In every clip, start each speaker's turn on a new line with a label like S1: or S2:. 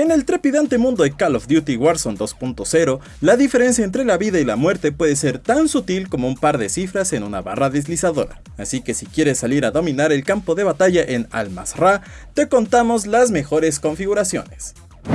S1: En el trepidante mundo de Call of Duty Warzone 2.0, la diferencia entre la vida y la muerte puede ser tan sutil como un par de cifras en una barra deslizadora. Así que si quieres salir a dominar el campo de batalla en Al-Masra, te contamos las mejores configuraciones.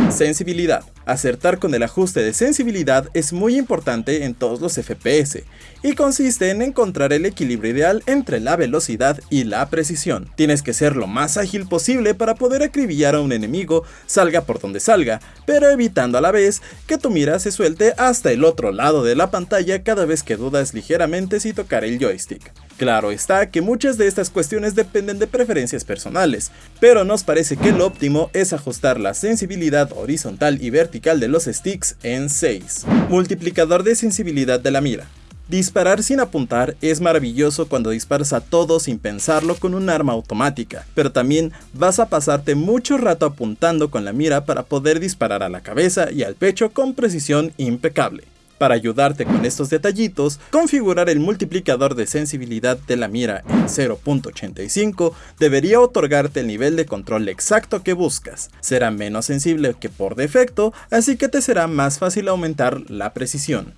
S1: Sensibilidad. Acertar con el ajuste de sensibilidad es muy importante en todos los FPS, y consiste en encontrar el equilibrio ideal entre la velocidad y la precisión. Tienes que ser lo más ágil posible para poder acribillar a un enemigo, salga por donde salga, pero evitando a la vez que tu mira se suelte hasta el otro lado de la pantalla cada vez que dudas ligeramente si tocar el joystick. Claro está que muchas de estas cuestiones dependen de preferencias personales, pero nos parece que lo óptimo es ajustar la sensibilidad horizontal y vertical de los sticks en 6. Multiplicador de sensibilidad de la mira. Disparar sin apuntar es maravilloso cuando disparas a todo sin pensarlo con un arma automática, pero también vas a pasarte mucho rato apuntando con la mira para poder disparar a la cabeza y al pecho con precisión impecable. Para ayudarte con estos detallitos, configurar el multiplicador de sensibilidad de la mira en 0.85 debería otorgarte el nivel de control exacto que buscas. Será menos sensible que por defecto, así que te será más fácil aumentar la precisión.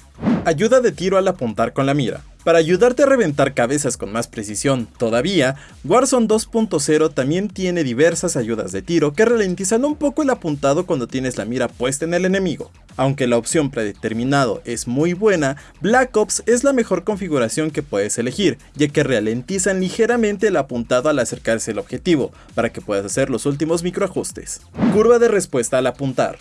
S1: Ayuda de tiro al apuntar con la mira. Para ayudarte a reventar cabezas con más precisión, todavía, Warzone 2.0 también tiene diversas ayudas de tiro que ralentizan un poco el apuntado cuando tienes la mira puesta en el enemigo. Aunque la opción predeterminado es muy buena, Black Ops es la mejor configuración que puedes elegir, ya que ralentizan ligeramente el apuntado al acercarse al objetivo, para que puedas hacer los últimos microajustes. Curva de respuesta al apuntar.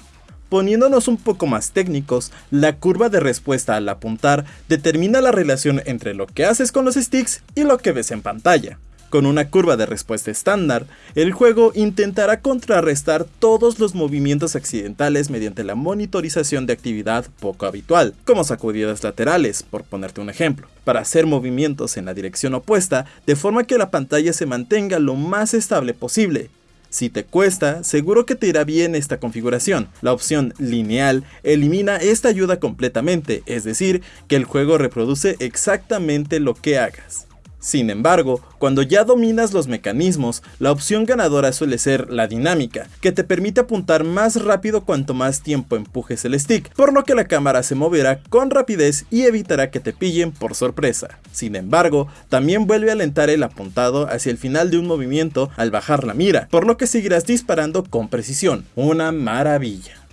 S1: Poniéndonos un poco más técnicos, la curva de respuesta al apuntar determina la relación entre lo que haces con los sticks y lo que ves en pantalla. Con una curva de respuesta estándar, el juego intentará contrarrestar todos los movimientos accidentales mediante la monitorización de actividad poco habitual, como sacudidas laterales, por ponerte un ejemplo, para hacer movimientos en la dirección opuesta de forma que la pantalla se mantenga lo más estable posible, si te cuesta, seguro que te irá bien esta configuración. La opción lineal elimina esta ayuda completamente, es decir, que el juego reproduce exactamente lo que hagas. Sin embargo, cuando ya dominas los mecanismos, la opción ganadora suele ser la dinámica, que te permite apuntar más rápido cuanto más tiempo empujes el stick, por lo que la cámara se moverá con rapidez y evitará que te pillen por sorpresa. Sin embargo, también vuelve a alentar el apuntado hacia el final de un movimiento al bajar la mira, por lo que seguirás disparando con precisión. Una maravilla.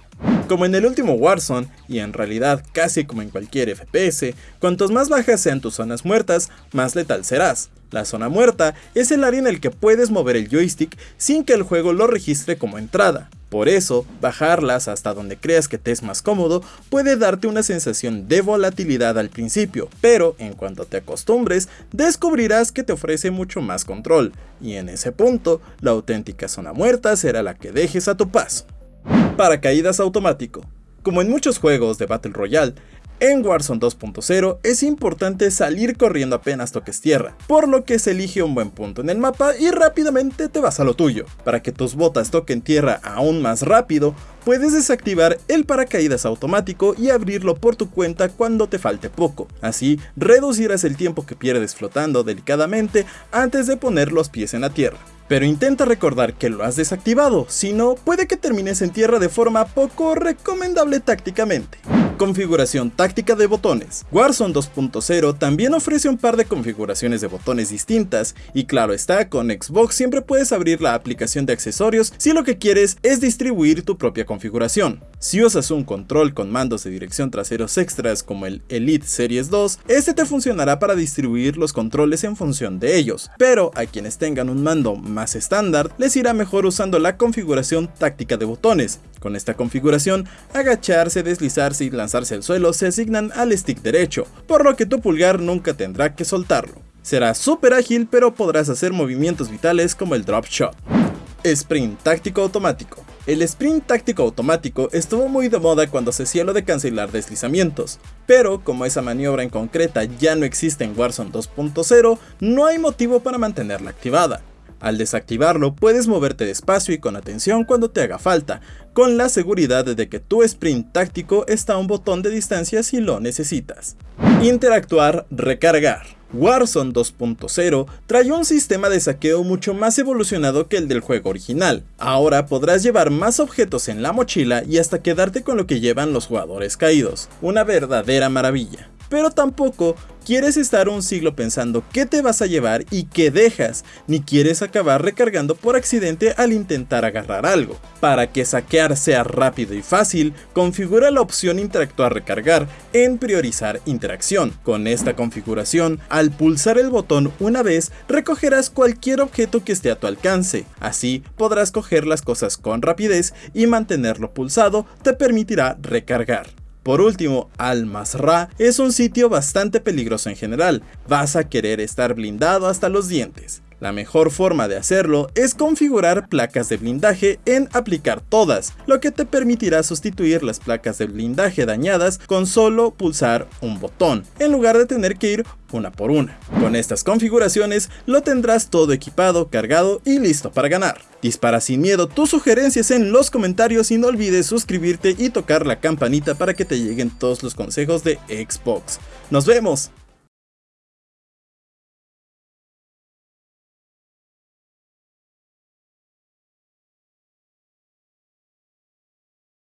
S1: Como en el último Warzone, y en realidad casi como en cualquier FPS, cuantos más bajas sean tus zonas muertas, más letal serás. La zona muerta es el área en el que puedes mover el joystick sin que el juego lo registre como entrada. Por eso, bajarlas hasta donde creas que te es más cómodo puede darte una sensación de volatilidad al principio, pero en cuanto te acostumbres, descubrirás que te ofrece mucho más control, y en ese punto, la auténtica zona muerta será la que dejes a tu paso. Paracaídas automático. Como en muchos juegos de Battle Royale, en Warzone 2.0 es importante salir corriendo apenas toques tierra, por lo que se elige un buen punto en el mapa y rápidamente te vas a lo tuyo. Para que tus botas toquen tierra aún más rápido, puedes desactivar el paracaídas automático y abrirlo por tu cuenta cuando te falte poco. Así reducirás el tiempo que pierdes flotando delicadamente antes de poner los pies en la tierra. Pero intenta recordar que lo has desactivado, si no, puede que termines en tierra de forma poco recomendable tácticamente. Configuración táctica de botones. Warzone 2.0 también ofrece un par de configuraciones de botones distintas y claro está, con Xbox siempre puedes abrir la aplicación de accesorios si lo que quieres es distribuir tu propia configuración. Si usas un control con mandos de dirección traseros extras como el Elite Series 2, este te funcionará para distribuir los controles en función de ellos, pero a quienes tengan un mando más estándar les irá mejor usando la configuración táctica de botones. Con esta configuración, agacharse, deslizarse y lanzarse al suelo se asignan al stick derecho, por lo que tu pulgar nunca tendrá que soltarlo. Será súper ágil pero podrás hacer movimientos vitales como el drop shot. Sprint táctico automático. El sprint táctico automático estuvo muy de moda cuando se hacía de cancelar deslizamientos, pero como esa maniobra en concreta ya no existe en Warzone 2.0, no hay motivo para mantenerla activada. Al desactivarlo puedes moverte despacio y con atención cuando te haga falta, con la seguridad de que tu sprint táctico está a un botón de distancia si lo necesitas. Interactuar, recargar. Warzone 2.0 trae un sistema de saqueo mucho más evolucionado que el del juego original. Ahora podrás llevar más objetos en la mochila y hasta quedarte con lo que llevan los jugadores caídos. Una verdadera maravilla pero tampoco quieres estar un siglo pensando qué te vas a llevar y qué dejas, ni quieres acabar recargando por accidente al intentar agarrar algo. Para que saquear sea rápido y fácil, configura la opción interactuar recargar en priorizar interacción. Con esta configuración, al pulsar el botón una vez, recogerás cualquier objeto que esté a tu alcance. Así podrás coger las cosas con rapidez y mantenerlo pulsado te permitirá recargar. Por último, Al-Masra es un sitio bastante peligroso en general, vas a querer estar blindado hasta los dientes. La mejor forma de hacerlo es configurar placas de blindaje en aplicar todas, lo que te permitirá sustituir las placas de blindaje dañadas con solo pulsar un botón, en lugar de tener que ir una por una. Con estas configuraciones lo tendrás todo equipado, cargado y listo para ganar. Dispara sin miedo tus sugerencias en los comentarios y no olvides suscribirte y tocar la campanita para que te lleguen todos los consejos de Xbox. ¡Nos vemos!